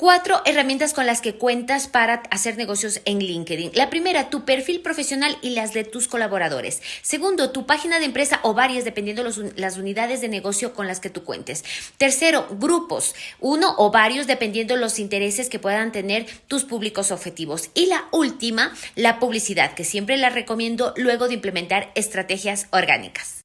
Cuatro herramientas con las que cuentas para hacer negocios en LinkedIn. La primera, tu perfil profesional y las de tus colaboradores. Segundo, tu página de empresa o varias, dependiendo los, las unidades de negocio con las que tú cuentes. Tercero, grupos, uno o varios, dependiendo los intereses que puedan tener tus públicos objetivos. Y la última, la publicidad, que siempre la recomiendo luego de implementar estrategias orgánicas.